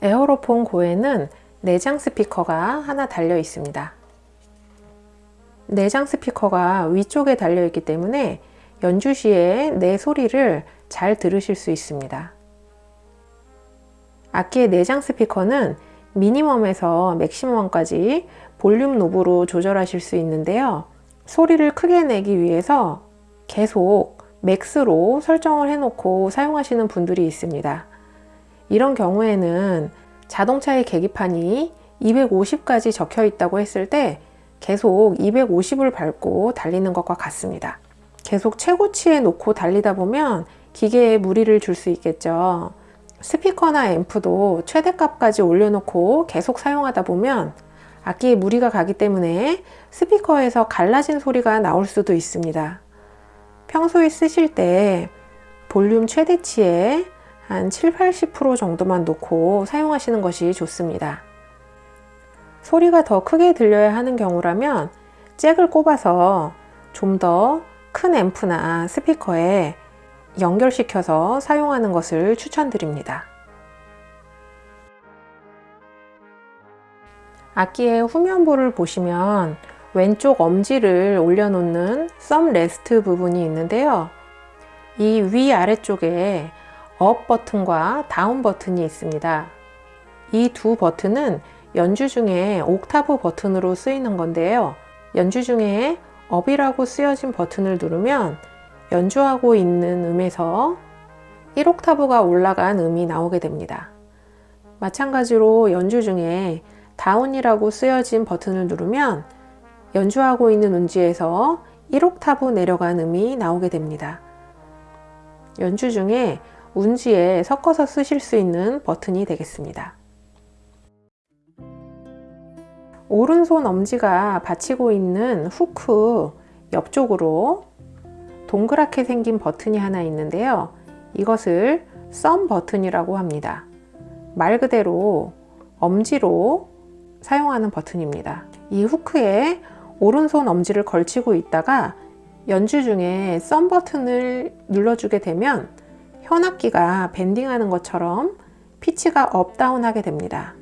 Aerophone GO에는 내장 스피커가 하나 달려 있습니다. 내장 스피커가 위쪽에 달려 있기 때문에 연주 시에 내 소리를 잘 들으실 수 있습니다. 악기의 내장 스피커는 미니멈에서 맥시멈까지 볼륨 knob로 조절하실 수 있는데요. 소리를 크게 내기 위해서 계속 max로 설정을 해놓고 사용하시는 분들이 있습니다. 이런 경우에는 자동차의 계기판이 250까지 적혀 있다고 했을 때 계속 250을 밟고 달리는 것과 같습니다. 계속 최고치에 놓고 달리다 보면 기계에 무리를 줄 수 있겠죠. 스피커나 앰프도 최대값까지 올려놓고 계속 사용하다 보면 악기에 무리가 가기 때문에 스피커에서 갈라진 소리가 나올 수도 있습니다. 평소에 쓰실 때 볼륨 최대치에 한 7, 80% 정도만 놓고 사용하시는 것이 좋습니다. 소리가 더 크게 들려야 하는 경우라면 잭을 꼽아서 좀 더 큰 앰프나 스피커에 연결시켜서 사용하는 것을 추천드립니다. 악기의 후면부를 보시면 왼쪽 엄지를 올려놓는 thumb rest 부분이 있는데요. 이 위아래쪽에 up 버튼과 down 버튼이 있습니다. 이 두 버튼은 연주 중에 옥타브 버튼으로 쓰이는 건데요. 연주 중에 up이라고 쓰여진 버튼을 누르면 연주하고 있는 음에서 1옥타브가 올라간 음이 나오게 됩니다. 마찬가지로 연주 중에 down이라고 쓰여진 버튼을 누르면 연주하고 있는 운지에서 1옥타브 내려간 음이 나오게 됩니다. 연주 중에 운지에 섞어서 쓰실 수 있는 버튼이 되겠습니다. 오른손 엄지가 받치고 있는 후크 옆쪽으로 동그랗게 생긴 버튼이 하나 있는데요. 이것을 썸 버튼이라고 합니다. 말 그대로 엄지로 사용하는 버튼입니다. 이 hook에 오른손 엄지를 걸치고 있다가 연주 중에 썸 버튼을 눌러주게 되면 현악기가 bending하는 것처럼 피치가 up down 하게 됩니다.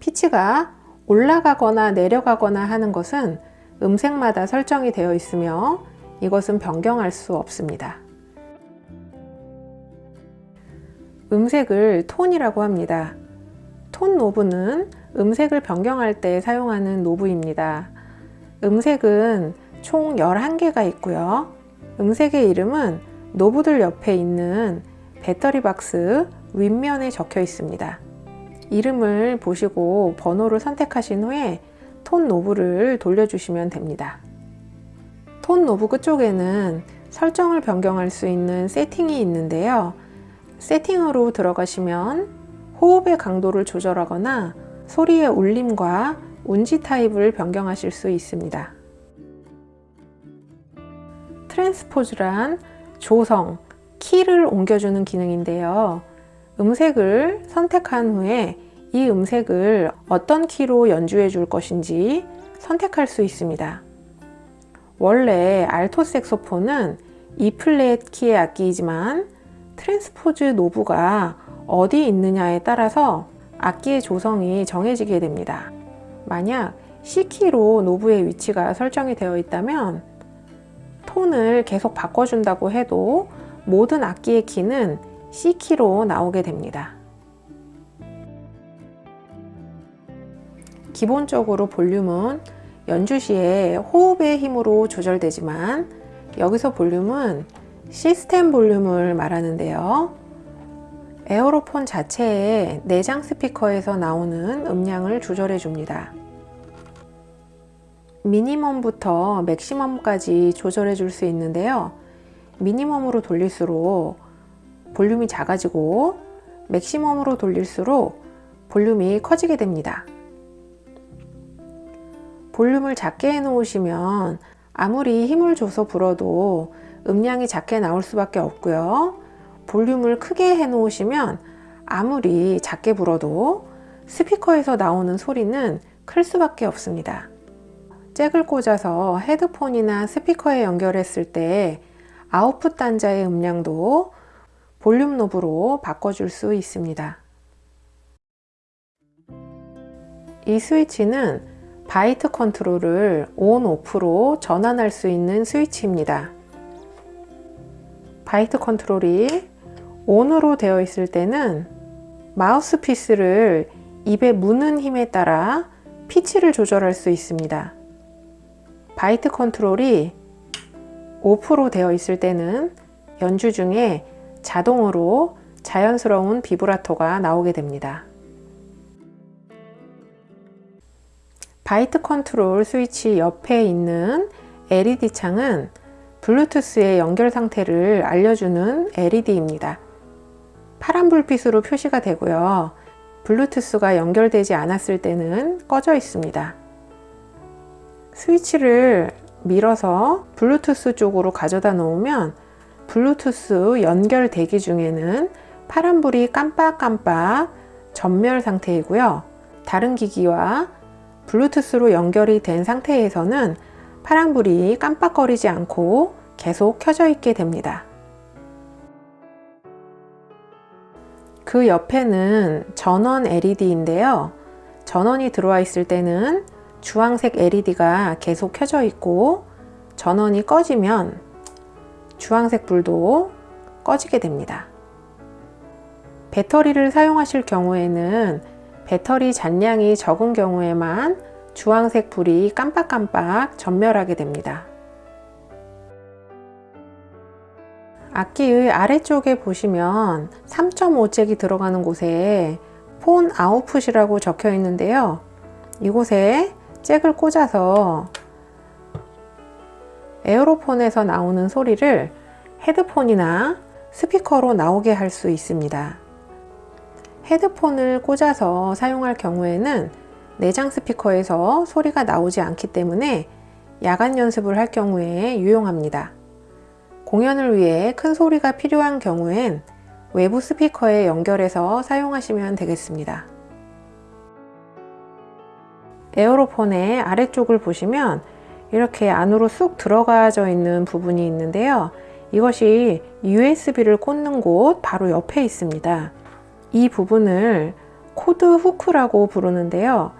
피치가 올라가거나 내려가거나 하는 것은 음색마다 설정이 되어 있으며 이것은 변경할 수 없습니다. 음색을 톤이라고 합니다. 톤 knob는 음색을 변경할 때 사용하는 knob입니다. 음색은 총 11개가 있고요. 음색의 이름은 knob들 옆에 있는 배터리 박스 윗면에 적혀 있습니다. 이름을 보시고 번호를 선택하신 후에 톤 knob를 돌려주시면 됩니다. 톤 knob 끝쪽에는 설정을 변경할 수 있는 세팅이 있는데요. 세팅으로 들어가시면 호흡의 강도를 조절하거나 소리의 울림과 운지 타입을 변경하실 수 있습니다. 트랜스포즈란 조성, 키를 옮겨주는 기능인데요. 음색을 선택한 후에 이 음색을 어떤 키로 연주해 줄 것인지 선택할 수 있습니다. 원래 알토 색소폰은 E flat 키의 악기이지만 transpose knob가 어디 있느냐에 따라서 악기의 조성이 정해지게 됩니다. 만약 C키로 knob의 위치가 설정이 되어 있다면 톤을 계속 바꿔준다고 해도 모든 악기의 키는 C키로 나오게 됩니다. 기본적으로 볼륨은 연주 시에 호흡의 힘으로 조절되지만 여기서 볼륨은 시스템 볼륨을 말하는데요. 에어로폰 자체의 내장 스피커에서 나오는 음량을 조절해 줍니다. 미니멈부터 맥시멈까지 조절해 줄 수 있는데요. 미니멈으로 돌릴수록 볼륨이 작아지고 맥시멈으로 돌릴수록 볼륨이 커지게 됩니다. 볼륨을 작게 해 놓으시면 아무리 힘을 줘서 불어도 음량이 작게 나올 수밖에 없고요. 볼륨을 크게 해 놓으시면 아무리 작게 불어도 스피커에서 나오는 소리는 클 수밖에 없습니다. 잭을 꽂아서 헤드폰이나 스피커에 연결했을 때 아웃풋 단자의 음량도 볼륨 knob로 바꿔줄 수 있습니다. 이 스위치는 bite 컨트롤을 ON, OFF로 전환할 수 있는 스위치입니다. bite 컨트롤이 ON으로 되어 있을 때는 마우스피스를 입에 무는 힘에 따라 피치를 조절할 수 있습니다. bite 컨트롤이 off로 되어 있을 때는 연주 중에 자동으로 자연스러운 비브라토가 나오게 됩니다. bite 컨트롤 스위치 옆에 있는 LED 창은 블루투스의 연결 상태를 알려주는 LED입니다. 파란 불빛으로 표시가 되고요. 블루투스가 연결되지 않았을 때는 꺼져 있습니다. 스위치를 밀어서 블루투스 쪽으로 가져다 놓으면 블루투스 연결 대기 중에는 파란불이 깜빡깜빡 전멸 상태이고요. 다른 기기와 블루투스로 연결이 된 상태에서는 파란불이 깜빡거리지 않고 계속 켜져 있게 됩니다. 그 옆에는 전원 LED인데요. 전원이 들어와 있을 때는 주황색 LED가 계속 켜져 있고 전원이 꺼지면 주황색 불도 꺼지게 됩니다. 배터리를 사용하실 경우에는 배터리 잔량이 적은 경우에만 주황색 불이 깜빡깜빡 전멸하게 됩니다. 악기의 아래쪽에 보시면 3.5잭이 들어가는 곳에 폰 아웃풋이라고 적혀 있는데요. 이곳에 잭을 꽂아서 에어로폰에서 나오는 소리를 헤드폰이나 스피커로 나오게 할 수 있습니다. 헤드폰을 꽂아서 사용할 경우에는 내장 스피커에서 소리가 나오지 않기 때문에 야간 연습을 할 경우에 유용합니다. 공연을 위해 큰 소리가 필요한 경우엔 외부 스피커에 연결해서 사용하시면 되겠습니다. Aerophone의 아래쪽을 보시면 이렇게 안으로 쑥 들어가져 있는 부분이 있는데요. 이것이 USB를 꽂는 곳 바로 옆에 있습니다. 이 부분을 cord hook이라고 부르는데요.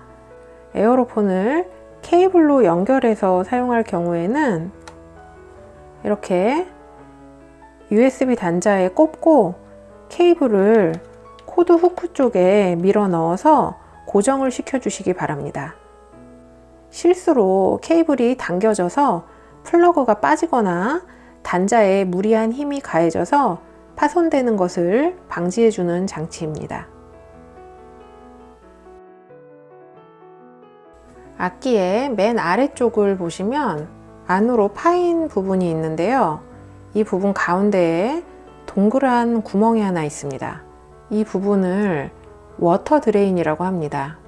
Aerophone을 케이블로 연결해서 사용할 경우에는 이렇게 USB 단자에 꼽고 케이블을 cord hook 쪽에 밀어 넣어서 고정을 시켜 주시기 바랍니다. 실수로 케이블이 당겨져서 플러그가 빠지거나 단자에 무리한 힘이 가해져서 파손되는 것을 방지해 주는 장치입니다. 악기의 맨 아래쪽을 보시면 안으로 파인 부분이 있는데요. 이 부분 가운데에 동그란 구멍이 하나 있습니다. 이 부분을 water drain이라고 합니다.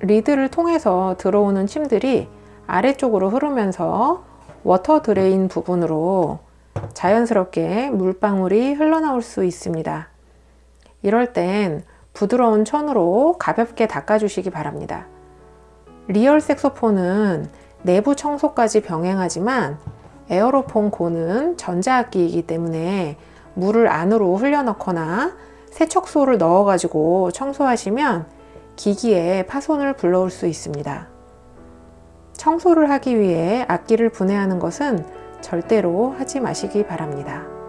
리드를 통해서 들어오는 침들이 아래쪽으로 흐르면서 water drain 부분으로 자연스럽게 물방울이 흘러나올 수 있습니다. 이럴 땐 부드러운 천으로 가볍게 닦아주시기 바랍니다. 리얼 색소폰은 내부 청소까지 병행하지만 Aerophone GO는 전자악기이기 때문에 물을 안으로 흘려넣거나 세척솔을 넣어 가지고 청소하시면 기기에 파손을 불러올 수 있습니다. 청소를 하기 위해 악기를 분해하는 것은 절대로 하지 마시기 바랍니다.